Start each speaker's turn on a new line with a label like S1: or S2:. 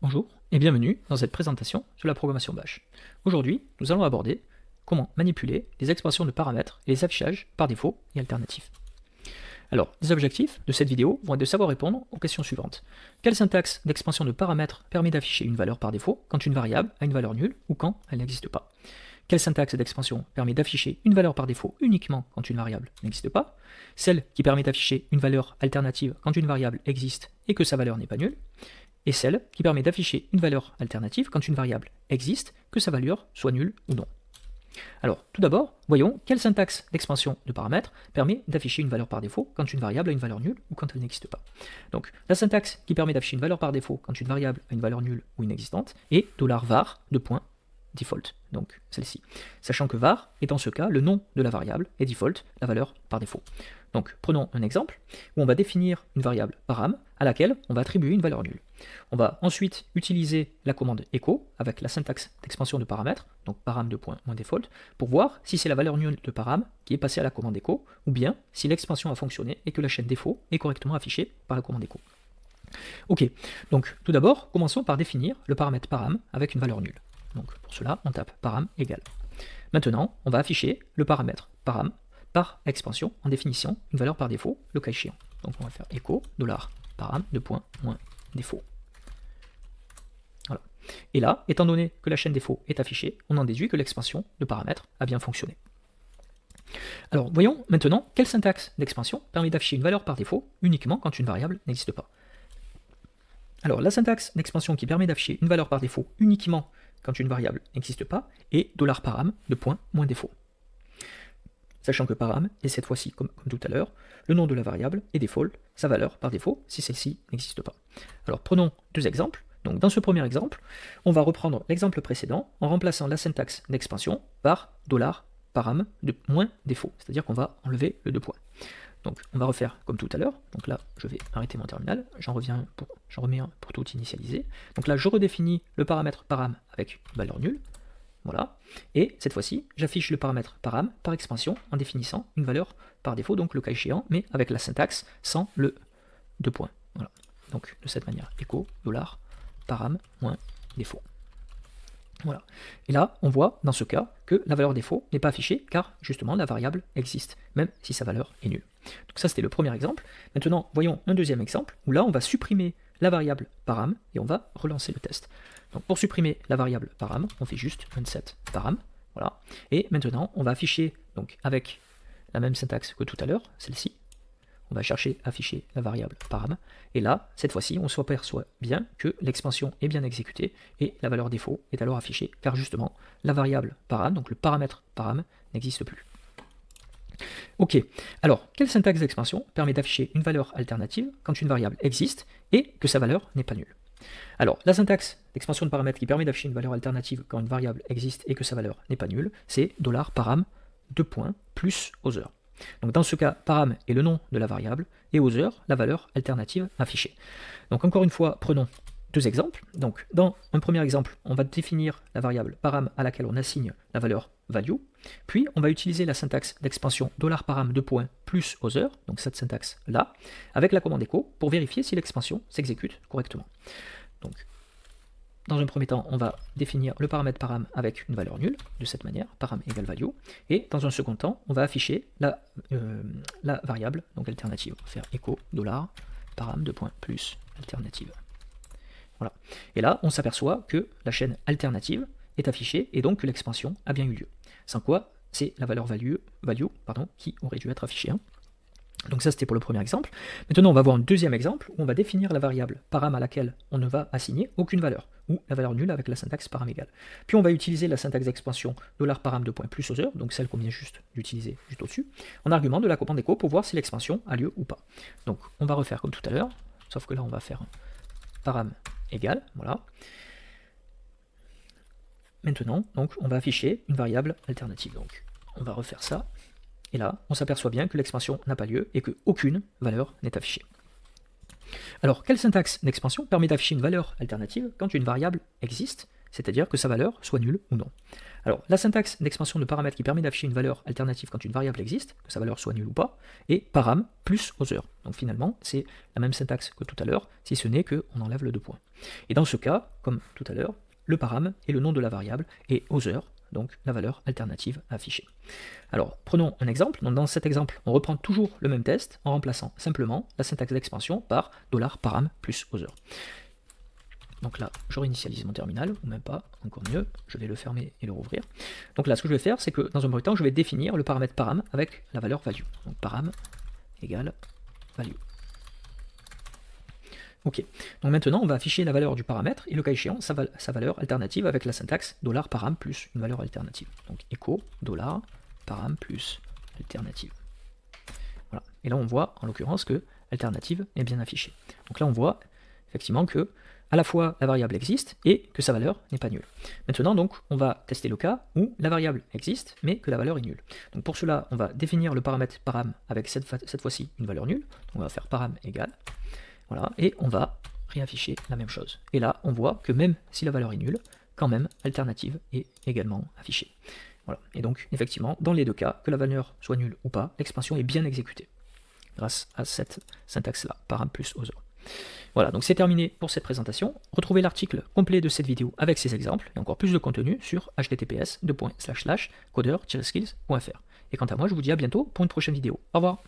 S1: Bonjour et bienvenue dans cette présentation sur la programmation Bash. Aujourd'hui, nous allons aborder comment manipuler les expressions de paramètres et les affichages par défaut et alternatifs. Alors, les objectifs de cette vidéo vont être de savoir répondre aux questions suivantes. Quelle syntaxe d'expansion de paramètres permet d'afficher une valeur par défaut quand une variable a une valeur nulle ou quand elle n'existe pas? Quelle syntaxe d'expansion permet d'afficher une valeur par défaut uniquement quand une variable n'existe pas? Celle qui permet d'afficher une valeur alternative quand une variable existe et que sa valeur n'est pas nulle et celle qui permet d'afficher une valeur alternative quand une variable existe, que sa valeur soit nulle ou non. Alors, tout d'abord, voyons quelle syntaxe d'expansion de paramètres permet d'afficher une valeur par défaut quand une variable a une valeur nulle ou quand elle n'existe pas. Donc, la syntaxe qui permet d'afficher une valeur par défaut quand une variable a une valeur nulle ou inexistante est $var de point default, donc celle-ci. Sachant que var est dans ce cas le nom de la variable et default la valeur par défaut. Donc prenons un exemple où on va définir une variable param à laquelle on va attribuer une valeur nulle. On va ensuite utiliser la commande echo avec la syntaxe d'expansion de paramètres, donc param de point default, pour voir si c'est la valeur nulle de param qui est passée à la commande echo, ou bien si l'expansion a fonctionné et que la chaîne défaut est correctement affichée par la commande echo. Ok, donc tout d'abord, commençons par définir le paramètre param avec une valeur nulle. Donc pour cela, on tape param égale. Maintenant, on va afficher le paramètre param par expansion en définition une valeur par défaut, le cas échéant. Donc on va faire echo dollar param de point moins défaut. Et là, étant donné que la chaîne défaut est affichée, on en déduit que l'expansion de paramètres a bien fonctionné. Alors voyons maintenant quelle syntaxe d'expansion permet d'afficher une valeur par défaut uniquement quand une variable n'existe pas. Alors la syntaxe d'expansion qui permet d'afficher une valeur par défaut uniquement quand une variable n'existe pas est $param de point moins défaut sachant que param est cette fois-ci, comme, tout à l'heure, le nom de la variable et default, sa valeur par défaut, si celle-ci n'existe pas. Alors prenons deux exemples. Donc dans ce premier exemple, on va reprendre l'exemple précédent en remplaçant la syntaxe d'expansion par $param de moins défaut, c'est-à-dire qu'on va enlever le deux points. Donc on va refaire comme tout à l'heure, donc là je vais arrêter mon terminal, j'en reviens pour, j'en remets un pour tout initialiser. Donc là je redéfinis le paramètre param avec valeur nulle, voilà. Et cette fois-ci, j'affiche le paramètre param par expansion en définissant une valeur par défaut, donc le cas échéant, mais avec la syntaxe sans le deux points. Voilà. Donc de cette manière, echo dollar param moins défaut. Voilà. Et là, on voit dans ce cas que la valeur défaut n'est pas affichée car justement la variable existe, même si sa valeur est nulle. Donc ça c'était le premier exemple. Maintenant, voyons un deuxième exemple où là on va supprimer la variable param et on va relancer le test. Pour supprimer la variable param, on fait juste set param. Voilà. Et maintenant, on va afficher donc avec la même syntaxe que tout à l'heure, celle-ci. On va chercher afficher la variable param. Et là, cette fois-ci, on s'aperçoit bien que l'expansion est bien exécutée et la valeur défaut est alors affichée, car justement, la variable param, donc le paramètre param, n'existe plus. Ok, alors, quelle syntaxe d'expansion permet d'afficher une valeur alternative quand une variable existe et que sa valeur n'est pas nulle? Alors, la syntaxe d'expansion de paramètres qui permet d'afficher une valeur alternative quand une variable existe et que sa valeur n'est pas nulle, c'est $param 2 points plus other. Donc dans ce cas, param est le nom de la variable et other la valeur alternative affichée. Donc encore une fois, prenons deux exemples. Dans un premier exemple, on va définir la variable param à laquelle on assigne la valeur value, puis on va utiliser la syntaxe d'expansion $param 2 points plus other, donc cette syntaxe là, avec la commande echo pour vérifier si l'expansion s'exécute correctement. Donc, dans un premier temps, on va définir le paramètre param avec une valeur nulle, de cette manière, param égale value, et dans un second temps, on va afficher la, euh, variable, donc alternative. On va faire echo param de point plus alternative. Voilà. Et là, on s'aperçoit que la chaîne alternative est affichée et donc que l'expansion a bien eu lieu. Sans quoi, c'est la valeur value, value pardon, qui aurait dû être affichée. Hein. Donc ça c'était pour le premier exemple. Maintenant on va voir un deuxième exemple où on va définir la variable param à laquelle on ne va assigner aucune valeur, ou la valeur nulle avec la syntaxe param égale. Puis on va utiliser la syntaxe d'expansion $param de point plus other, donc celle qu'on vient juste d'utiliser juste au-dessus, en argument de la commande echo pour voir si l'expansion a lieu ou pas. Donc on va refaire comme tout à l'heure, sauf que là on va faire param égale, voilà. Maintenant, donc, on va afficher une variable alternative. Donc, on va refaire ça. Et là, on s'aperçoit bien que l'expansion n'a pas lieu et qu'aucune valeur n'est affichée. Alors, quelle syntaxe d'expansion permet d'afficher une valeur alternative quand une variable existe, c'est-à-dire que sa valeur soit nulle ou non. Alors, la syntaxe d'expansion de paramètres qui permet d'afficher une valeur alternative quand une variable existe, que sa valeur soit nulle ou pas, est param plus other. Donc finalement, c'est la même syntaxe que tout à l'heure, si ce n'est qu'on enlève le deux points. Et dans ce cas, comme tout à l'heure, le param est le nom de la variable et other, donc la valeur alternative affichée. Alors, prenons un exemple. dans cet exemple, on reprend toujours le même test en remplaçant simplement la syntaxe d'expansion par $param plus other. Donc là, je réinitialise mon terminal, ou même pas, encore mieux, je vais le fermer et le rouvrir. Donc là, ce que je vais faire, c'est que dans un premier temps, je vais définir le paramètre param avec la valeur value. Donc param égale value. Ok, donc maintenant on va afficher la valeur du paramètre et le cas échéant sa, valeur alternative avec la syntaxe $param plus une valeur alternative. Donc echo $param plus alternative. Voilà, et là on voit en l'occurrence que alternative est bien affichée. Donc là on voit effectivement que à la fois la variable existe et que sa valeur n'est pas nulle. Maintenant donc on va tester le cas où la variable existe mais que la valeur est nulle. Pour cela on va définir le paramètre param avec cette, fois-ci une valeur nulle. On va faire param égale, voilà, et on va réafficher la même chose. Et là on voit que même si la valeur est nulle, quand même alternative est également affichée. Voilà. Et donc effectivement dans les deux cas, que la valeur soit nulle ou pas, l'expansion est bien exécutée grâce à cette syntaxe là, param plus other. Voilà, donc c'est terminé pour cette présentation. Retrouvez l'article complet de cette vidéo avec ses exemples et encore plus de contenu sur https codeur-skills.fr. Et quant à moi, je vous dis à bientôt pour une prochaine vidéo. Au revoir